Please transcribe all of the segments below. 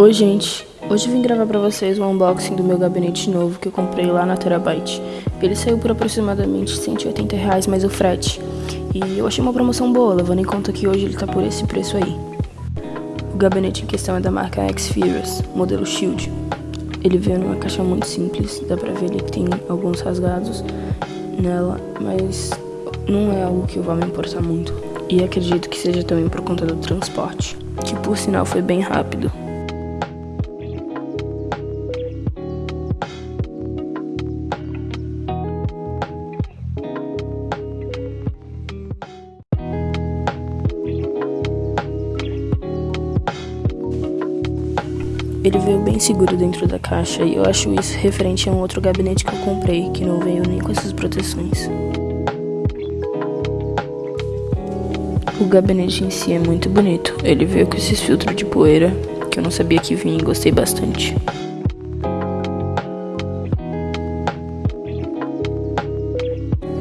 Oi gente, hoje vim gravar pra vocês o unboxing do meu gabinete novo que eu comprei lá na Terabyte. Ele saiu por aproximadamente 180 reais mais o frete. E eu achei uma promoção boa, levando em conta que hoje ele tá por esse preço aí. O gabinete em questão é da marca X-Furious, modelo Shield. Ele veio numa caixa muito simples, dá pra ver ele que tem alguns rasgados nela, mas não é algo que eu vá me importar muito. E acredito que seja também por conta do transporte, que por sinal foi bem rápido. Ele veio bem seguro dentro da caixa e eu acho isso referente a um outro gabinete que eu comprei, que não veio nem com essas proteções. O gabinete em si é muito bonito. Ele veio com esses filtros de poeira, que eu não sabia que vinha e gostei bastante.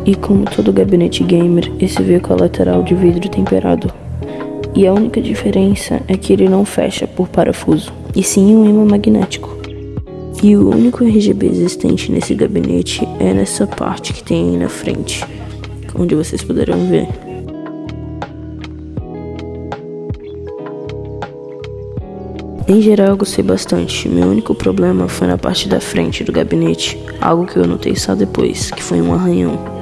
E como todo gabinete gamer, esse veio com a lateral de vidro temperado. E a única diferença é que ele não fecha por parafuso, e sim um imã magnético. E o único RGB existente nesse gabinete é nessa parte que tem aí na frente, onde vocês poderão ver. Em geral eu gostei bastante, meu único problema foi na parte da frente do gabinete, algo que eu notei só depois, que foi um arranhão.